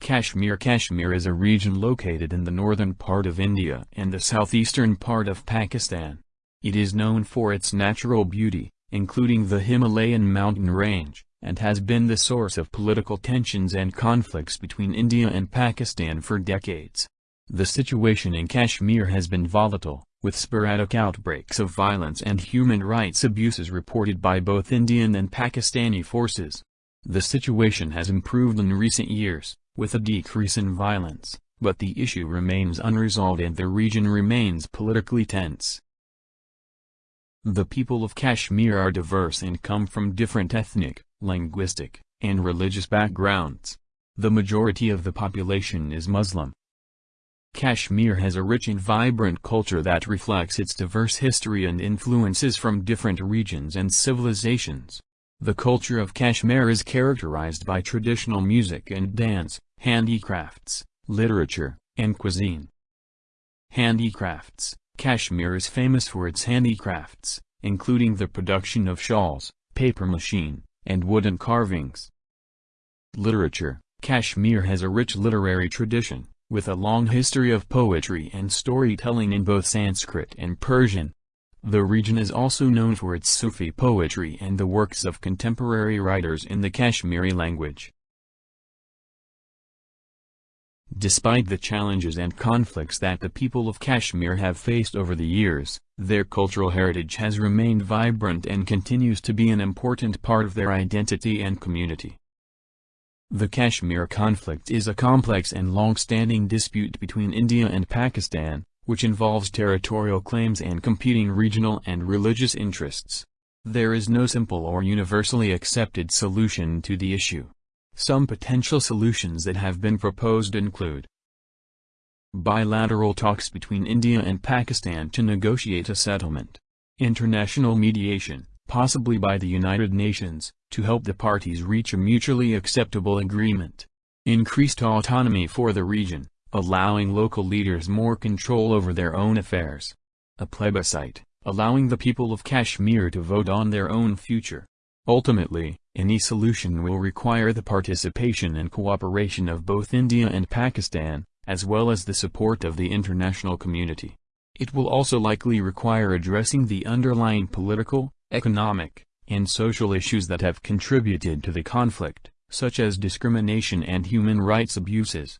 Kashmir Kashmir is a region located in the northern part of India and the southeastern part of Pakistan. It is known for its natural beauty, including the Himalayan mountain range, and has been the source of political tensions and conflicts between India and Pakistan for decades. The situation in Kashmir has been volatile, with sporadic outbreaks of violence and human rights abuses reported by both Indian and Pakistani forces. The situation has improved in recent years, with a decrease in violence, but the issue remains unresolved and the region remains politically tense. The people of Kashmir are diverse and come from different ethnic, linguistic, and religious backgrounds. The majority of the population is Muslim. Kashmir has a rich and vibrant culture that reflects its diverse history and influences from different regions and civilizations. The culture of Kashmir is characterized by traditional music and dance, handicrafts, literature, and cuisine. Handicrafts Kashmir is famous for its handicrafts, including the production of shawls, papier-mâché, and wooden carvings. Literature Kashmir has a rich literary tradition, with a long history of poetry and storytelling in both Sanskrit and Persian. The region is also known for its Sufi poetry and the works of contemporary writers in the Kashmiri language. Despite the challenges and conflicts that the people of Kashmir have faced over the years, their cultural heritage has remained vibrant and continues to be an important part of their identity and community. The Kashmir conflict is a complex and long-standing dispute between India and Pakistan, which involves territorial claims and competing regional and religious interests. There is no simple or universally accepted solution to the issue. Some potential solutions that have been proposed include Bilateral talks between India and Pakistan to negotiate a settlement. International mediation, possibly by the United Nations, to help the parties reach a mutually acceptable agreement. Increased autonomy for the region, allowing local leaders more control over their own affairs. A plebiscite, allowing the people of Kashmir to vote on their own future. Ultimately, any solution will require the participation and cooperation of both India and Pakistan, as well as the support of the international community. It will also likely require addressing the underlying political, economic, and social issues that have contributed to the conflict, such as discrimination and human rights abuses.